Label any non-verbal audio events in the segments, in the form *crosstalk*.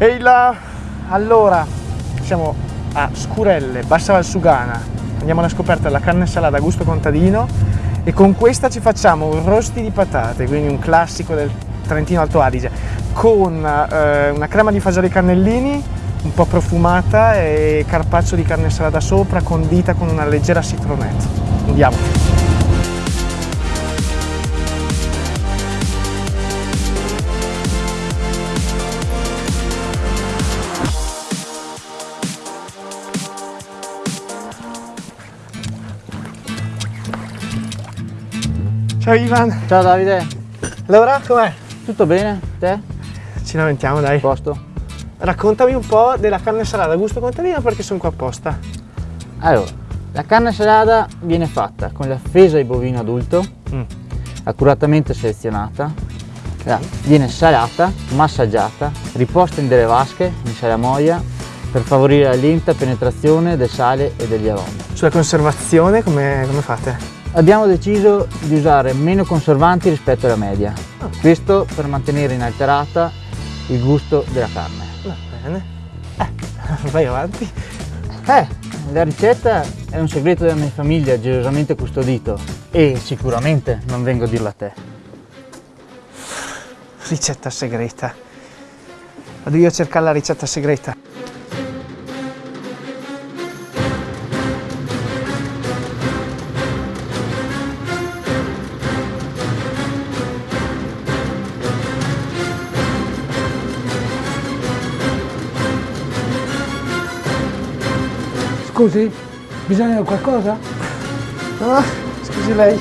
Ehi là! Allora, siamo a Scurelle, Bassa Valsugana. Andiamo alla scoperta della carne salata a gusto contadino e con questa ci facciamo un rosti di patate, quindi un classico del Trentino Alto Adige, con eh, una crema di fagioli cannellini un po' profumata e carpaccio di carne salata sopra condita con una leggera citronetta. Andiamo! Ciao Ivan! Ciao Davide! Allora, com'è? Tutto bene? Te? Ci lamentiamo dai. Posto? Raccontami un po' della carne salata a gusto contadino perché sono qua apposta. Allora, la carne salata viene fatta con la fesa di bovino adulto, mm. accuratamente selezionata, viene salata, massaggiata, riposta in delle vasche in salamoia per favorire la lenta penetrazione del sale e degli aromi. Sulla conservazione come, come fate? Abbiamo deciso di usare meno conservanti rispetto alla media, oh. questo per mantenere inalterata il gusto della carne. Va bene, eh, vai avanti. Eh, la ricetta è un segreto della mia famiglia gelosamente custodito e sicuramente non vengo a dirlo a te. Ricetta segreta. Vado io a cercare la ricetta segreta. Scusi, bisogna qualcosa? No, scusi lei.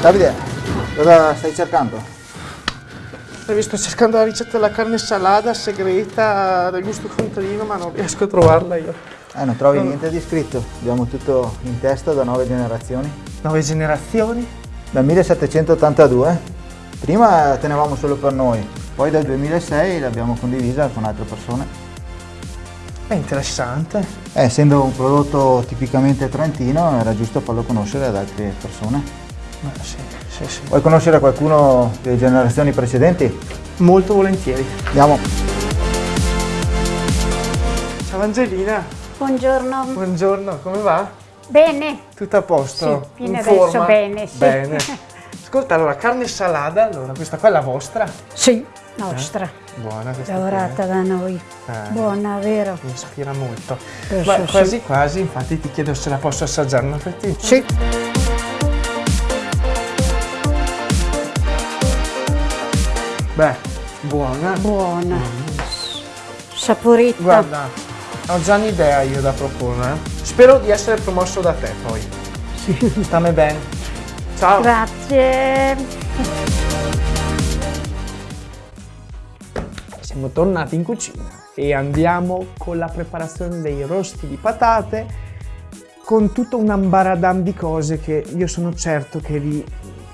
Davide, cosa stai cercando? sto cercando la ricetta della carne salata segreta del gusto contadino, ma non riesco a trovarla io. Eh, non trovi no. niente di scritto? Abbiamo tutto in testa da nove generazioni. Nove generazioni? Dal 1782, prima tenevamo solo per noi, poi dal 2006 l'abbiamo condivisa con altre persone. È interessante. Eh, essendo un prodotto tipicamente trentino era giusto farlo conoscere ad altre persone. Beh, sì, sì, sì. Vuoi conoscere qualcuno delle generazioni precedenti? Molto volentieri. Andiamo. Ciao Angelina. Buongiorno. Buongiorno, come va? Bene. Tutto a posto? Sì, fino adesso forma? bene, sì. Bene. *laughs* Ascolta, allora, carne salata, allora, questa qua è la vostra? Sì, nostra. Eh? Buona questa Lavorata da noi. Eh. Buona, vero? Mi ispira molto. Ma quasi sì. quasi, infatti, ti chiedo se la posso assaggiare una fettina. Sì. Beh, buona. Buona. Mm. Saporita. Guarda, ho già un'idea io da proporre. Spero di essere promosso da te poi. Sì. Stammi bene. Ciao. Grazie. Siamo tornati in cucina e andiamo con la preparazione dei rosti di patate con tutto un ambaradam di cose che io sono certo che vi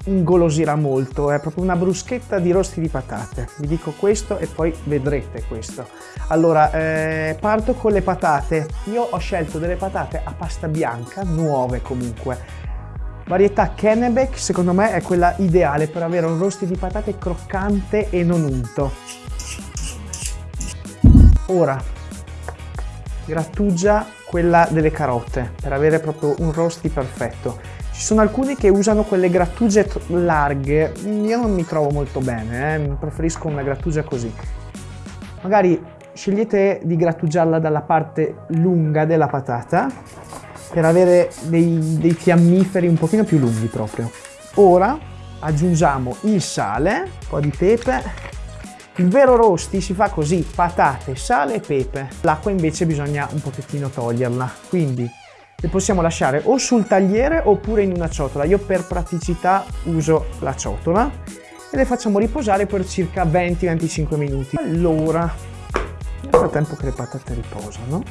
ingolosirà molto, è proprio una bruschetta di rosti di patate. Vi dico questo e poi vedrete questo. Allora, eh, parto con le patate. Io ho scelto delle patate a pasta bianca, nuove comunque. Varietà Kennebec, secondo me è quella ideale per avere un rosti di patate croccante e non unto. Ora, grattugia quella delle carote per avere proprio un rosti perfetto. Ci sono alcuni che usano quelle grattugie larghe, io non mi trovo molto bene, eh? preferisco una grattugia così. Magari scegliete di grattugiarla dalla parte lunga della patata per avere dei, dei fiammiferi un pochino più lunghi proprio. Ora aggiungiamo il sale, un po' di pepe. Il vero rosti si fa così, patate, sale e pepe. L'acqua invece bisogna un pochettino toglierla, quindi le possiamo lasciare o sul tagliere oppure in una ciotola. Io per praticità uso la ciotola e le facciamo riposare per circa 20-25 minuti. Allora, nel frattempo che le patate riposano,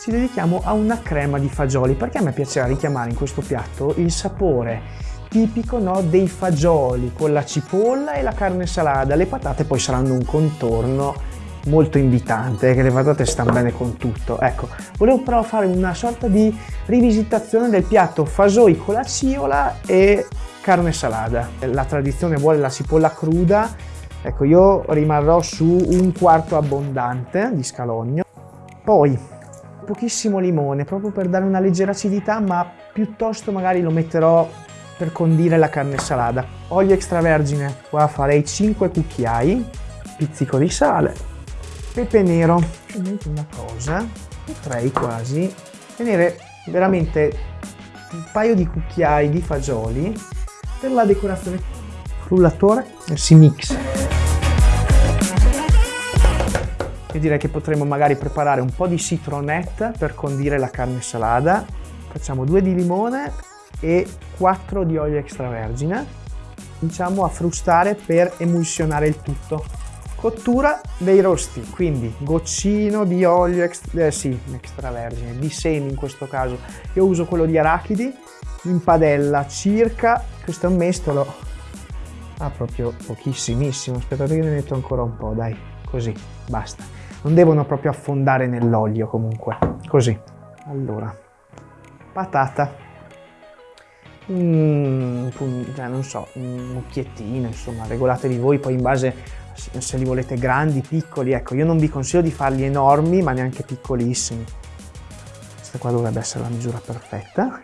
ci dedichiamo a una crema di fagioli perché a me piacerà richiamare in questo piatto il sapore tipico no, dei fagioli con la cipolla e la carne salata. Le patate poi saranno un contorno molto invitante, che le patate stanno bene con tutto. Ecco, volevo però fare una sorta di rivisitazione del piatto fasoi con la ciola e carne salata. La tradizione vuole la cipolla cruda, ecco io rimarrò su un quarto abbondante di scalogno. Poi pochissimo limone, proprio per dare una leggera acidità, ma piuttosto magari lo metterò per condire la carne salata. Olio extravergine, qua farei 5 cucchiai, pizzico di sale, pepe nero, una cosa, potrei quasi tenere veramente un paio di cucchiai di fagioli per la decorazione. Frullatore si mix io direi che potremmo magari preparare un po' di citronette per condire la carne salata. Facciamo due di limone e 4 di olio extravergine. Cominciamo a frustare per emulsionare il tutto cottura dei rosti quindi goccino di olio extra, eh, sì, extravergine di semi in questo caso. Io uso quello di arachidi in padella circa questo è un mestolo ah proprio pochissimissimo aspettate che ne metto ancora un po' dai così basta. Non devono proprio affondare nell'olio comunque così. Allora patata. Mm, cioè, non so, un occhiettino, insomma, regolatevi voi poi in base se li volete grandi, piccoli, ecco, io non vi consiglio di farli enormi, ma neanche piccolissimi. Questa qua dovrebbe essere la misura perfetta.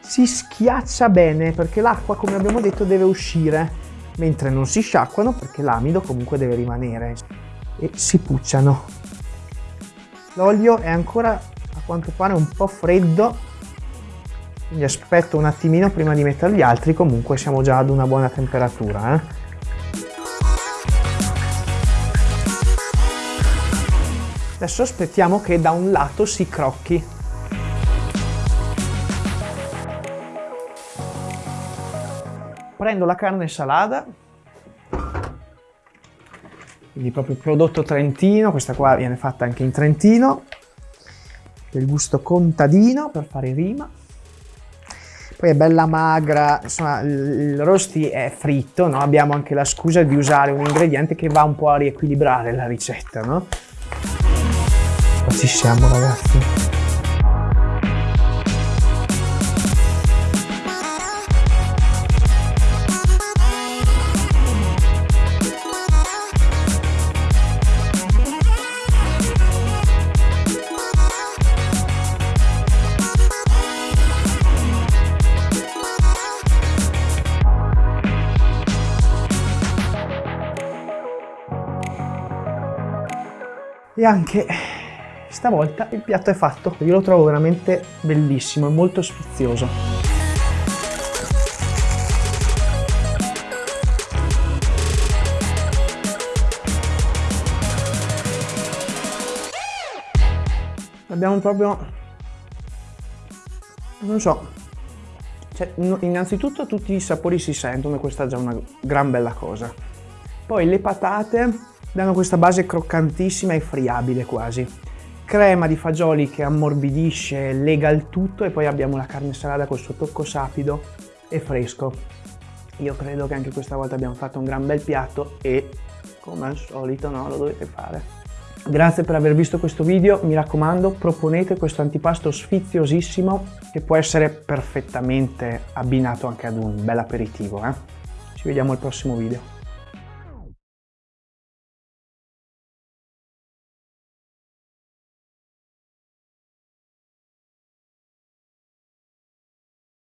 Si schiaccia bene perché l'acqua, come abbiamo detto, deve uscire, mentre non si sciacquano perché l'amido comunque deve rimanere e si pucciano. L'olio è ancora a quanto pare un po' freddo quindi aspetto un attimino prima di mettere gli altri, comunque siamo già ad una buona temperatura. Eh? Adesso aspettiamo che da un lato si crocchi. Prendo la carne salata, quindi proprio prodotto trentino, questa qua viene fatta anche in Trentino, del gusto contadino per fare rima poi è bella magra, insomma il rosti è fritto, no? abbiamo anche la scusa di usare un ingrediente che va un po' a riequilibrare la ricetta, no? Siamo ragazzi. e anche stavolta il piatto è fatto. Io lo trovo veramente bellissimo e molto sfizioso. Abbiamo proprio non so cioè, innanzitutto tutti i sapori si sentono e questa è già una gran bella cosa. Poi le patate danno questa base croccantissima e friabile quasi. Crema di fagioli che ammorbidisce, lega il tutto e poi abbiamo la carne salata col suo tocco sapido e fresco. Io credo che anche questa volta abbiamo fatto un gran bel piatto e come al solito no, lo dovete fare. Grazie per aver visto questo video, mi raccomando proponete questo antipasto sfiziosissimo che può essere perfettamente abbinato anche ad un bel aperitivo. Eh? Ci vediamo al prossimo video.